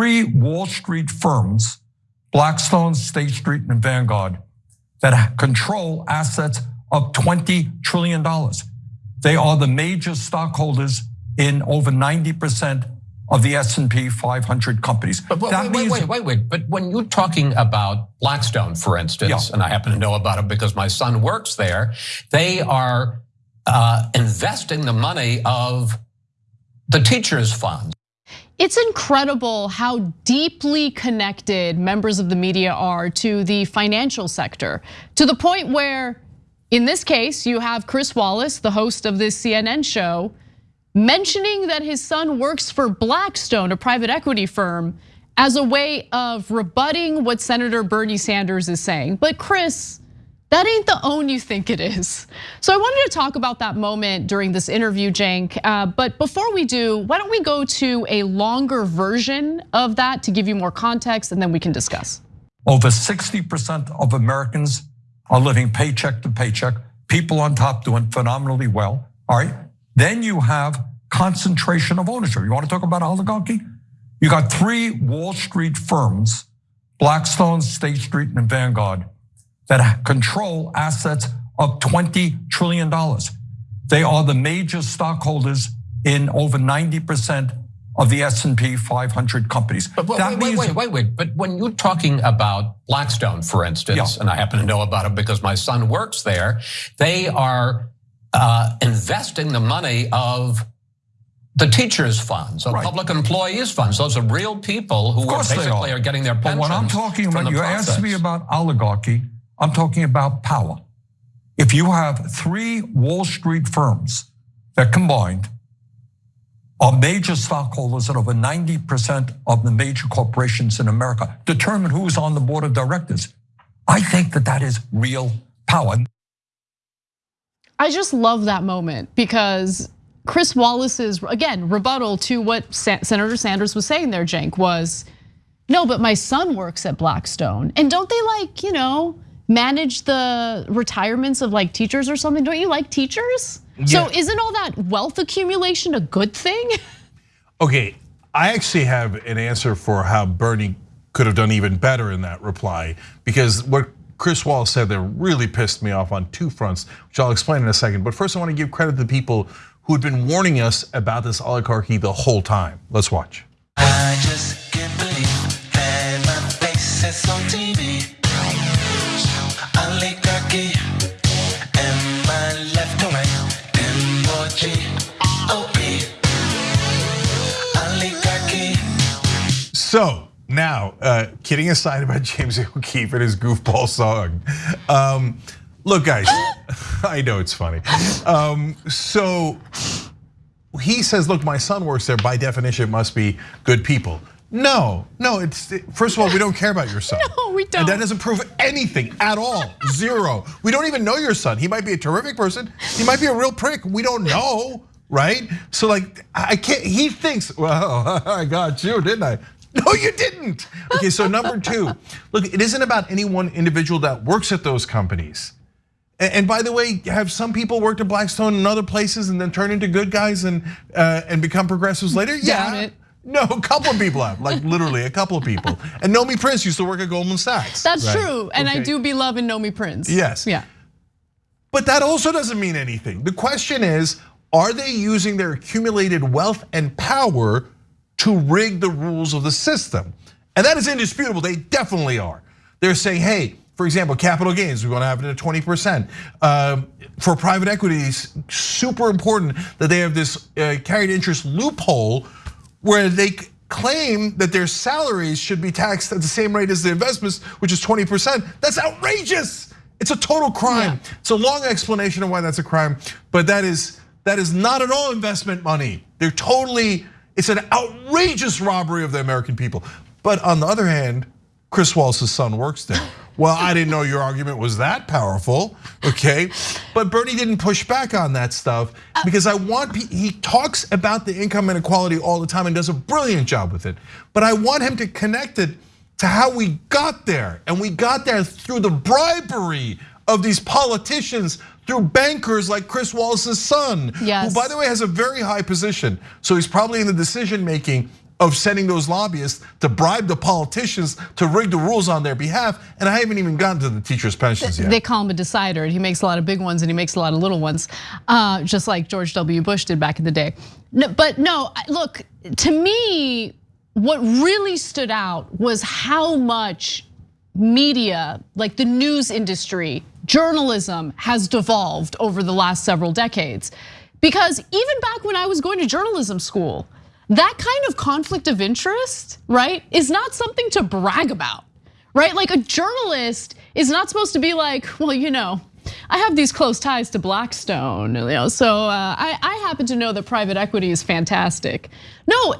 three Wall Street firms, Blackstone, State Street, and Vanguard, that control assets of $20 trillion. They are the major stockholders in over 90% of the S&P 500 companies. But wait, wait, wait, wait, wait. But when you're talking about Blackstone, for instance, yeah. and I happen to know about it because my son works there, they are uh, investing the money of the teachers' funds. It's incredible how deeply connected members of the media are to the financial sector, to the point where, in this case, you have Chris Wallace, the host of this CNN show, mentioning that his son works for Blackstone, a private equity firm, as a way of rebutting what Senator Bernie Sanders is saying. But Chris, that ain't the own you think it is. So I wanted to talk about that moment during this interview, Cenk. Uh, but before we do, why don't we go to a longer version of that to give you more context and then we can discuss. Over 60% of Americans are living paycheck to paycheck. People on top doing phenomenally well, all right? Then you have concentration of ownership. You want to talk about oligarchy? You got three Wall Street firms, Blackstone, State Street, and Vanguard, that control assets of $20 trillion. They are the major stockholders in over 90% of the S&P 500 companies. But wait, wait, wait, wait, wait, wait. But when you're talking about Blackstone, for instance, yeah. and I happen to know about it because my son works there, they are uh, investing the money of the teachers' funds, of right. public employees' funds. Those are real people who are basically are. are. getting their pensions. But when I'm talking about, you asked me about oligarchy, I'm talking about power. If you have three Wall Street firms that combined are major stockholders at over 90% of the major corporations in America, determine who's on the board of directors. I think that that is real power. I just love that moment because Chris Wallace's, again, rebuttal to what Senator Sanders was saying there, Cenk, was no, but my son works at Blackstone. And don't they like, you know, manage the retirements of like teachers or something? Don't you like teachers? Yeah. So isn't all that wealth accumulation a good thing? Okay, I actually have an answer for how Bernie could have done even better in that reply because what Chris Wallace said there really pissed me off on two fronts, which I'll explain in a second. But first, I want to give credit to the people who had been warning us about this oligarchy the whole time. Let's watch. So now, uh, kidding aside about James O'Keefe and his goofball song. Um, look, guys, I know it's funny. Um, so he says, look, my son works there. By definition, it must be good people. No, no, it's first of all, we don't care about your son. No, we don't. And that doesn't prove anything at all. Zero. We don't even know your son. He might be a terrific person. He might be a real prick. We don't know, right? So like, I can't, he thinks, well, I got you, didn't I? No, you didn't. Okay, so number two, look, it isn't about any one individual that works at those companies. And by the way, have some people worked at Blackstone and other places and then turn into good guys and uh, and become progressives later? Yeah. No, a couple of people have, like literally a couple of people. And Nomi Prins used to work at Goldman Sachs. That's right? true, and okay. I do be loving Nomi Prins. Yes. Yeah. But that also doesn't mean anything. The question is, are they using their accumulated wealth and power to rig the rules of the system. And that is indisputable, they definitely are. They're saying, hey, for example, capital gains, we're gonna have it at 20%. Um, for private equities, super important that they have this uh, carried interest loophole where they claim that their salaries should be taxed at the same rate as the investments, which is 20%. That's outrageous. It's a total crime. Yeah. It's a long explanation of why that's a crime, but that is that is not at all investment money. They're totally it's an outrageous robbery of the American people. But on the other hand, Chris Wallace's son works there. Well, I didn't know your argument was that powerful, okay? But Bernie didn't push back on that stuff because I want, he talks about the income inequality all the time and does a brilliant job with it. But I want him to connect it to how we got there. And we got there through the bribery of these politicians through bankers like Chris Wallace's son, yes. who by the way has a very high position. So he's probably in the decision making of sending those lobbyists to bribe the politicians to rig the rules on their behalf. And I haven't even gotten to the teachers' pensions yet. They call him a decider, and he makes a lot of big ones and he makes a lot of little ones, uh, just like George W. Bush did back in the day. But no, look, to me, what really stood out was how much media, like the news industry, journalism has devolved over the last several decades. Because even back when I was going to journalism school, that kind of conflict of interest, right, is not something to brag about, right? Like a journalist is not supposed to be like, well, you know, I have these close ties to Blackstone, you know, so uh, I, I happen to know that private equity is fantastic. No,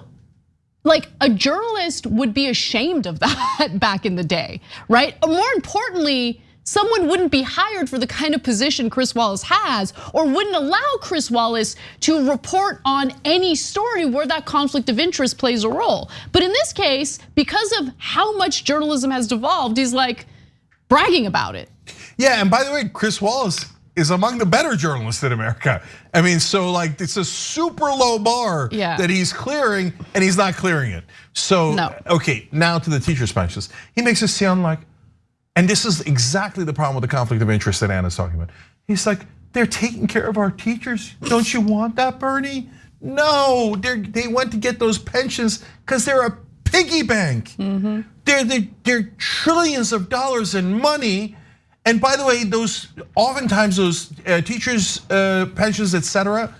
like a journalist would be ashamed of that back in the day, right? More importantly, someone wouldn't be hired for the kind of position Chris Wallace has or wouldn't allow Chris Wallace to report on any story where that conflict of interest plays a role. But in this case, because of how much journalism has devolved, he's like bragging about it. Yeah, and by the way, Chris Wallace is among the better journalists in America. I mean, so like it's a super low bar yeah. that he's clearing and he's not clearing it. So, no. okay, now to the teacher's pensions. He makes it sound like, and this is exactly the problem with the conflict of interest that Anna's talking about. He's like, they're taking care of our teachers. Don't you want that, Bernie? No, they went to get those pensions because they're a piggy bank. Mm -hmm. They're, they're, they're trillions of dollars in money and by the way, those oftentimes those uh, teachers' uh, pensions, et cetera,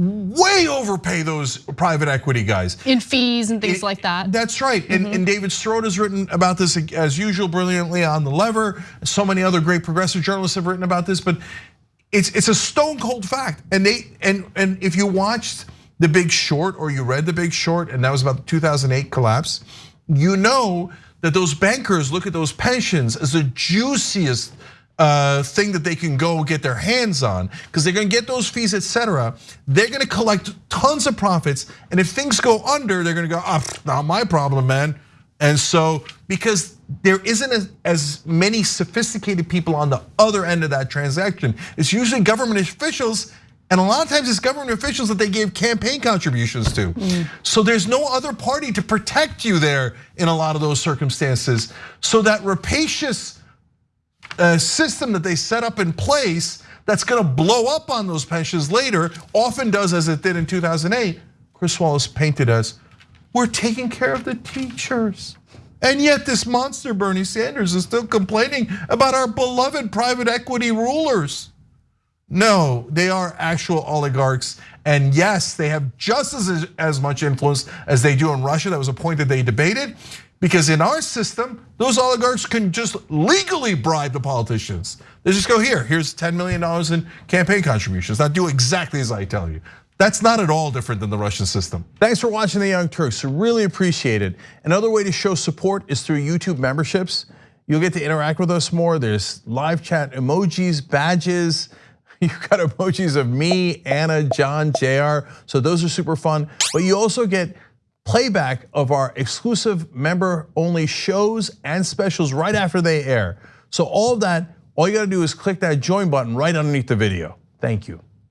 way overpay those private equity guys in fees and things it, like that. That's right. Mm -hmm. and, mm-hmm. and, David Sirota has written about this as usual brilliantly on the Lever. So many other great progressive journalists have written about this, but it's it's a stone cold fact. And they and and if you watched The Big Short or you read The Big Short, and that was about the 2008 collapse, you know that those bankers look at those pensions as the juiciest thing that they can go get their hands on because they're going to get those fees, etc. They're going to collect tons of profits, and if things go under, they're going to go, oh, not my problem, man." And so, because there isn't as many sophisticated people on the other end of that transaction, it's usually government officials and a lot of times it's government officials that they gave campaign contributions to. Mm. So there's no other party to protect you there in a lot of those circumstances. So that rapacious uh, system that they set up in place that's gonna blow up on those pensions later, often does as it did in 2008, Chris Wallace painted as, we're taking care of the teachers. And yet this monster Bernie Sanders is still complaining about our beloved private equity rulers. No, they are actual oligarchs. And yes, they have just as, as much influence as they do in Russia. That was a point that they debated. Because in our system, those oligarchs can just legally bribe the politicians. They just go here, here's $10 million in campaign contributions. Now do exactly as I tell you. That's not at all different than the Russian system. Thanks for watching The Young Turks, really appreciate it. Another way to show support is through YouTube memberships. You'll get to interact with us more. There's live chat emojis, badges, You've got emojis of me, Anna, John, JR. So those are super fun. But you also get playback of our exclusive member only shows and specials right after they air. So all of that, all you gotta do is click that join button right underneath the video. Thank you.